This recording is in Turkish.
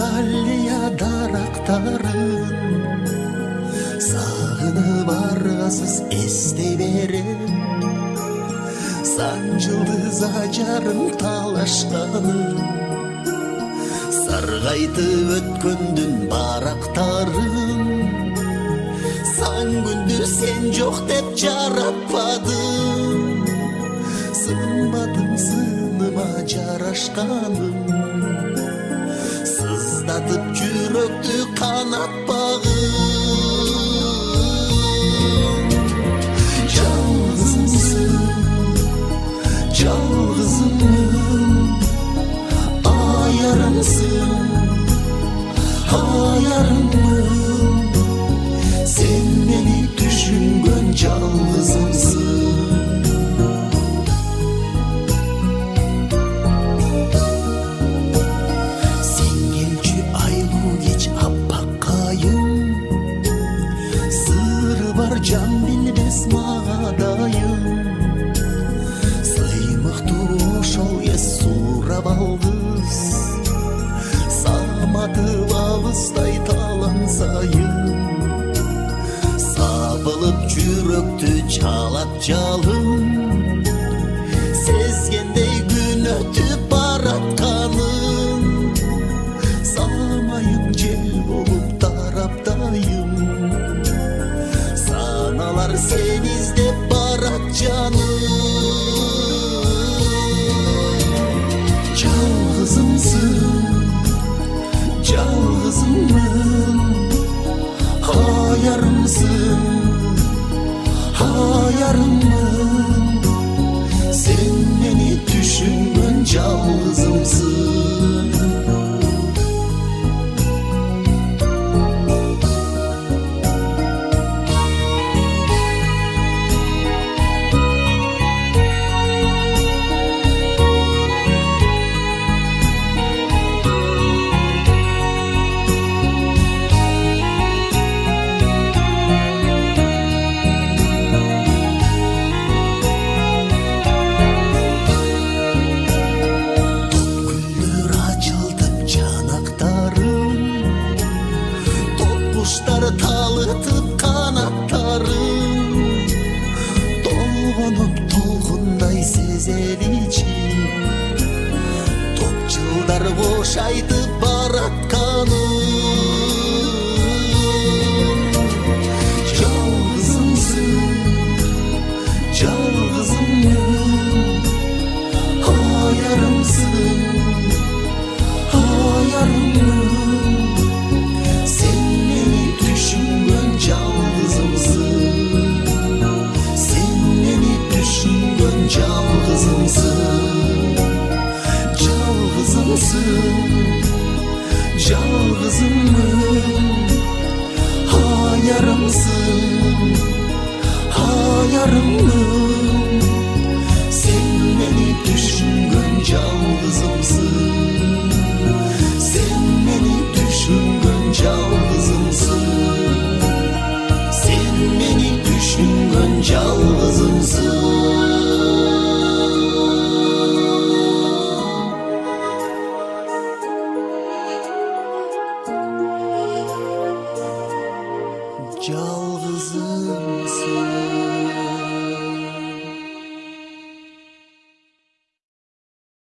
азалия дарақтарын сағынып арғасыз эстей берем сан жұлдыз ажарын талашқаным сарғайтып өткен дүн барақтарын сан күндер сен жоқ деп жаратпадың сынбадың сыныма жарашқаным. Kanatıp yürekti kanat bağı sayın Sabılıp çürüktü çalak çalın Sezgende gün ötüp barat kanın Sağlamayım cel olup taraptayım Sanalar senizde barat canım. sông xưa Kaydı barat kanı Can kızımsın Can kızım benim Ha yarımsın Ha yarımım Seni düşünmen can Seni düşünmen can kızımsın rừng mưa yıldızımsın